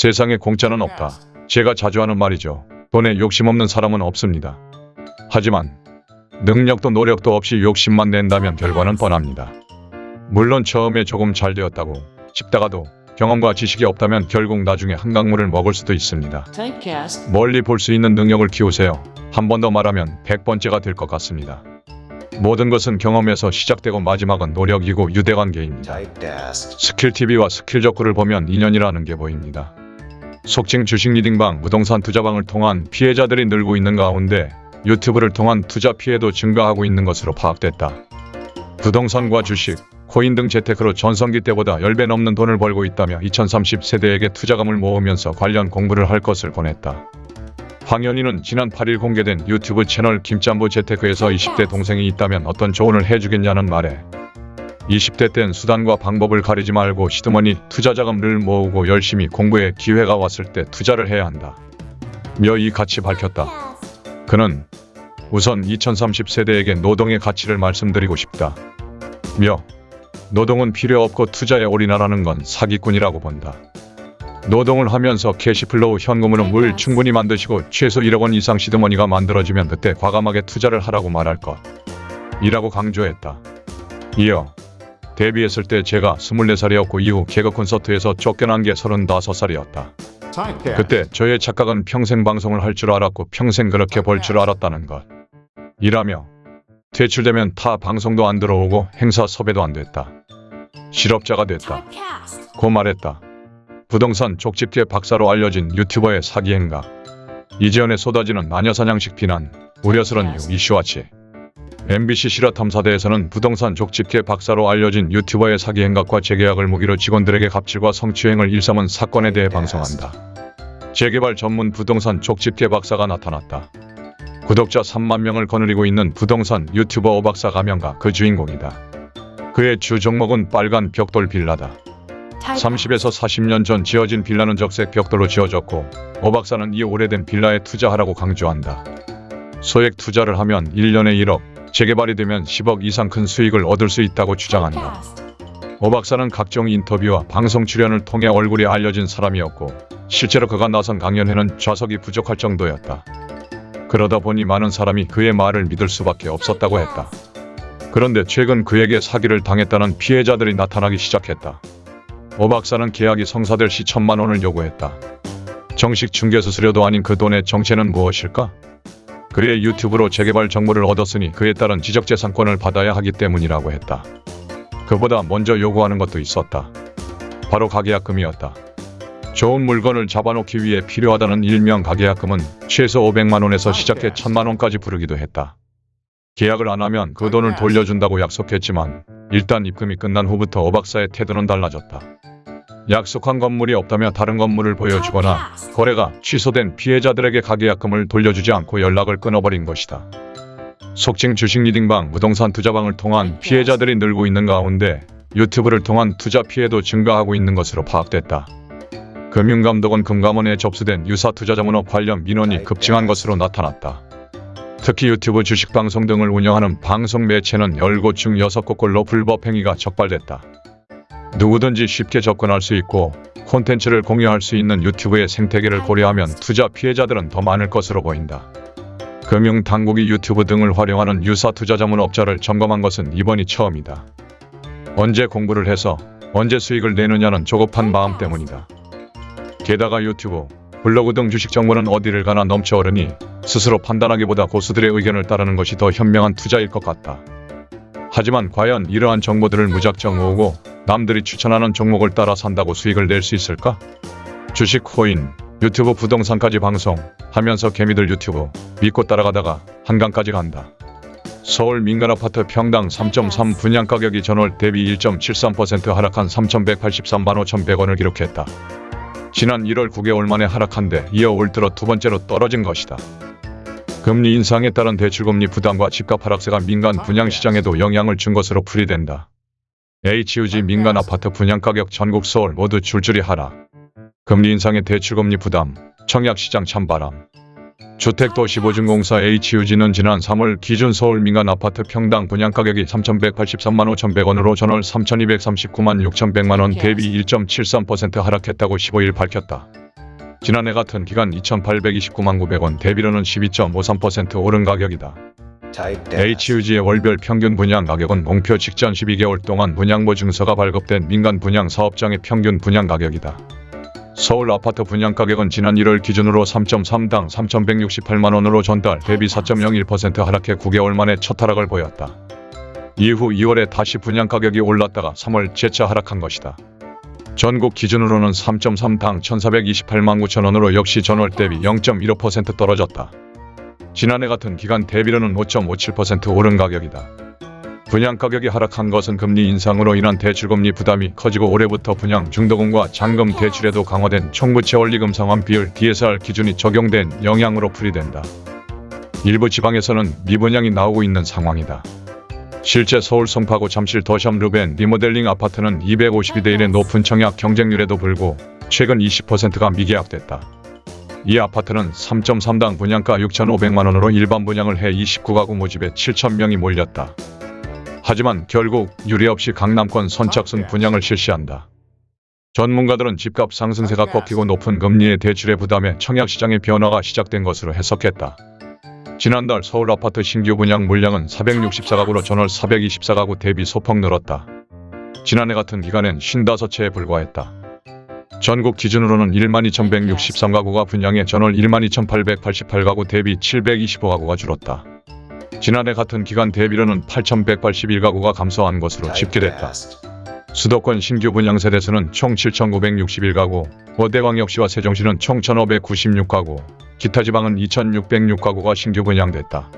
세상에 공짜는 없다. 제가 자주 하는 말이죠. 돈에 욕심 없는 사람은 없습니다. 하지만 능력도 노력도 없이 욕심만 낸다면 결과는 뻔합니다. 물론 처음에 조금 잘 되었다고 싶다가도 경험과 지식이 없다면 결국 나중에 한강물을 먹을 수도 있습니다. 멀리 볼 수 있는 능력을 키우세요. 한 번 더 말하면 100번째가 될 것 같습니다. 모든 것은 경험에서 시작되고 마지막은 노력이고 유대관계입니다. Typecast. 스킬 TV와 스킬 적구를 보면 인연이라는 게 보입니다. 속칭 주식 리딩방, 부동산 투자방을 통한 피해자들이 늘고 있는 가운데 유튜브를 통한 투자 피해도 증가하고 있는 것으로 파악됐다. 부동산과 주식, 코인 등 재테크로 전성기 때보다 10배 넘는 돈을 벌고 있다며 2030 세대에게 투자금을 모으면서 관련 공부를 할 것을 권했다. 황현희는 지난 8일 공개된 유튜브 채널 김짬부 재테크에서 20대 동생이 있다면 어떤 조언을 해주겠냐는 말에 20대 땐 수단과 방법을 가리지 말고 시드머니 투자자금을 모으고 열심히 공부해 기회가 왔을 때 투자를 해야 한다. 며 이같이 밝혔다. 그는 우선 2030 세대에게 노동의 가치를 말씀드리고 싶다. 며 노동은 필요 없고 투자에 올인하라는 건 사기꾼이라고 본다. 노동을 하면서 cash flow 현금 흐름을 충분히 만드시고 최소 1억 원 이상 seed money가 만들어지면 그때 과감하게 투자를 하라고 말할 것. 이라고 강조했다. 이어 데뷔했을 때 제가 24살이었고 이후 개그 콘서트에서 쫓겨난 게 35살이었다. Typecast. 그때 저의 착각은 평생 방송을 할 줄 알았고 평생 그렇게 벌 줄 알았다는 것. 이라며 퇴출되면 타 방송도 안 들어오고 행사 섭외도 안 됐다. 실업자가 됐다. 고 말했다. 부동산 족집게 박사로 알려진 유튜버의 사기 행각. 이재현에 쏟아지는 마녀사냥식 비난, 우려스런 이슈와치. MBC 실화탐사대에서는 부동산 족집게 박사로 알려진 유튜버의 사기 행각과 재계약을 무기로 직원들에게 갑질과 성추행을 일삼은 사건에 대해 방송한다. 재개발 전문 부동산 족집게 박사가 나타났다. 구독자 3만 명을 거느리고 있는 부동산 유튜버 오박사 가명가 그 주인공이다. 그의 주 종목은 빨간 벽돌 빌라다. 30에서 40년 전 지어진 빌라는 적색 벽돌로 지어졌고 오 박사는 이 오래된 빌라에 투자하라고 강조한다. 소액 투자를 하면 1년에 1억, 재개발이 되면 10억 이상 큰 수익을 얻을 수 있다고 주장한다. 오 박사는 각종 인터뷰와 방송 출연을 통해 얼굴이 알려진 사람이었고 실제로 그가 나선 강연회는 좌석이 부족할 정도였다. 그러다 보니 많은 사람이 그의 말을 믿을 수밖에 없었다고 했다. 그런데 최근 그에게 사기를 당했다는 피해자들이 나타나기 시작했다. 오 박사는 계약이 성사될 시 천만 원을 요구했다. 정식 중개수수료도 아닌 그 돈의 정체는 무엇일까? 그의 유튜브로 재개발 정보를 얻었으니 그에 따른 지적재산권을 받아야 하기 때문이라고 했다. 그보다 먼저 요구하는 것도 있었다. 바로 가계약금이었다. 좋은 물건을 잡아놓기 위해 필요하다는 일명 가계약금은 최소 500만 원에서 시작해 1000만 원까지 부르기도 했다. 계약을 안 하면 그 돈을 돌려준다고 약속했지만 일단 입금이 끝난 후부터 오 박사의 태도는 달라졌다. 약속한 건물이 없다며 다른 건물을 보여주거나 거래가 취소된 피해자들에게 가계약금을 돌려주지 않고 연락을 끊어버린 것이다. 속칭 주식 리딩방, 부동산 투자방을 통한 피해자들이 늘고 있는 가운데 유튜브를 통한 투자 피해도 증가하고 있는 것으로 파악됐다. 금융감독원 금감원에 접수된 유사 투자자문업 관련 민원이 급증한 것으로 나타났다. 특히 유튜브 주식방송 등을 운영하는 방송 매체는 10곳 중 6곳꼴로 불법 행위가 적발됐다. 누구든지 쉽게 접근할 수 있고 콘텐츠를 공유할 수 있는 유튜브의 생태계를 고려하면 투자 피해자들은 더 많을 것으로 보인다. 금융당국이 유튜브 등을 활용하는 유사 투자 자문업자를 점검한 것은 이번이 처음이다. 언제 공부를 해서 언제 수익을 내느냐는 조급한 마음 때문이다. 게다가 유튜브, 블로그 등 주식 정보는 어디를 가나 넘쳐오르니 스스로 판단하기보다 고수들의 의견을 따르는 것이 더 현명한 투자일 것 같다. 하지만 과연 이러한 정보들을 무작정 모으고 남들이 추천하는 종목을 따라 산다고 수익을 낼 수 있을까? 주식 코인, 유튜브 부동산까지 방송 하면서 개미들 유튜브 믿고 따라가다가 한강까지 간다. 서울 민간 아파트 평당 3.3 분양 가격이 전월 대비 1.73% 하락한 3,183만 5,100원을 기록했다. 지난 1월 9개월 만에 하락한데 이어 올 들어 두 번째로 떨어진 것이다. 금리 인상에 따른 대출금리 부담과 집값 하락세가 민간 분양시장에도 영향을 준 것으로 풀이된다. HUG 민간 아파트 분양가격 전국 서울 모두 줄줄이 하락. 금리 인상의 대출금리 부담, 청약시장 찬바람. 주택도시보증공사 HUG는 지난 3월 기준 서울 민간 아파트 평당 분양가격이 3,183만 5,100원으로 전월 3,239만 6,100만 원 대비 1.73% 하락했다고 15일 밝혔다. 지난해 같은 기간 2,829만 900원 대비로는 12.53% 오른 가격이다. HUG의 월별 평균 분양 가격은 공표 직전 12개월 동안 분양보 증서가 발급된 민간 분양 사업장의 평균 분양 가격이다. 서울 아파트 분양 가격은 지난 1월 기준으로 3.3당 3,168만 원으로 전달 대비 4.01% 하락해 9개월 만에 첫 하락을 보였다. 이후 2월에 다시 분양 가격이 올랐다가 3월 재차 하락한 것이다. 전국 기준으로는 3.3당 1,428만 9천 원으로 역시 전월 대비 0.15% 떨어졌다. 지난해 같은 기간 대비로는 5.57% 오른 가격이다. 분양 가격이 하락한 것은 금리 인상으로 인한 대출금리 부담이 커지고 올해부터 분양 중도금과 잔금 대출에도 강화된 총부채 원리금 상환 비율 DSR 기준이 적용된 영향으로 풀이된다. 일부 지방에서는 미분양이 나오고 있는 상황이다. 실제 서울 송파구 잠실 더샵 루벤 리모델링 아파트는 252대 1의 높은 청약 경쟁률에도 불구 최근 20%가 미계약됐다. 이 아파트는 3.3당 분양가 6,500만 원으로 일반 분양을 해 29가구 모집에 7,000명이 몰렸다. 하지만 결국 유례 없이 강남권 선착순 분양을 실시한다. 전문가들은 집값 상승세가 꺾이고 높은 금리의 대출의 부담에 청약시장의 변화가 시작된 것으로 해석했다. 지난달 서울 아파트 신규 분양 물량은 464가구로 전월 424가구 대비 소폭 늘었다. 지난해 같은 기간엔 55채에 불과했다. 전국 기준으로는 12,163가구가 분양해 전월 12,888가구 대비 725가구가 줄었다. 지난해 같은 기간 대비로는 8,181가구가 감소한 것으로 집계됐다. 수도권 신규 분양 세대수는 총 7,961가구, 원대광역시와 세종시는 총 1,596가구, 기타 지방은 2,606가구가 신규 분양됐다.